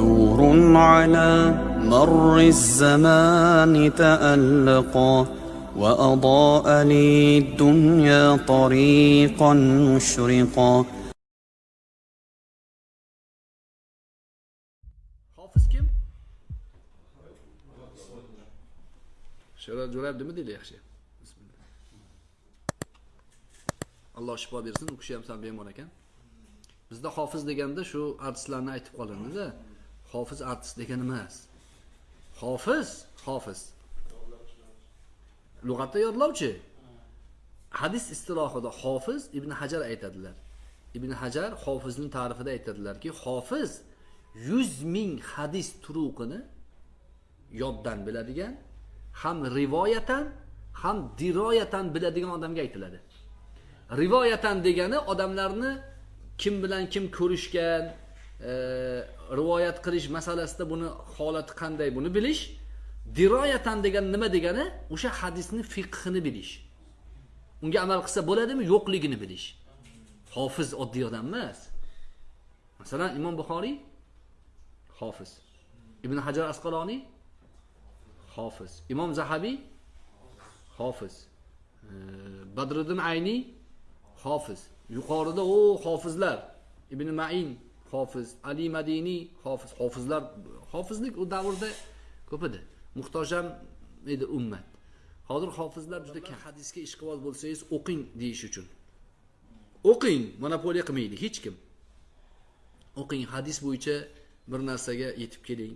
دور على مر الزمان تألقا وأضاء لي الدنيا طريقا مشرقا الله. شفا بيرسن وكشي هم سان بيمون اكن بزده حافظ ديگن ده شو عرض سلانه ايتب قالن ده hofiz artist degani emas hofiz hofiz lug'atda yodlovchi. Hadis istilohida hofiz ibn hajar aytadilar. Ibn hajar hofizni ta'rifida aytadilarki hofiz yuz ming hadis turuqini yoddan biladigan ham rivoyatan ham diroyatan biladigan odamga aytiladi. Rivoyatan degani odamlarni kim bilan kim ko'rishgan rivoyat qilish masalasida buni holati qanday buni bilish. Diroyatan degani nima degani? O'sha hadisni fiqhini bilish. Unga amal qilsa bo'ladimi? Yo'qligini bilish. Hofiz oddiy odam emas. Masalan imom buxoriy hofiz. Ibn hajar asqaloniy hofiz. Imom zahabiy hofiz. Badriddin ayniy hofiz. Yuqorida o hofizlar. Ibn main hofiz ali madiniy hofiz hofizlar hofizlik u davrda ko'p edi. Muhtoj ham edi ummat. Hozir hofizlar juda kam. Hadisga ishqiboz bo'lsangiz o'qing deyish uchun. O'qing monopoliya qilmaydi hech kim. O'qing hadis bo'yicha bir narsaga yetib keling.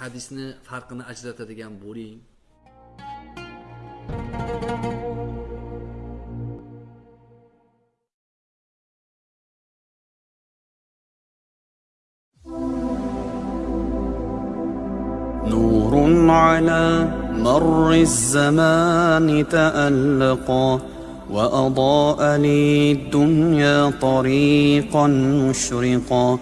Hadisni farqini ajratadigan bo'ling نور على مر الزمان تألقا وأضاء لي الدنيا طريقا مشرقا.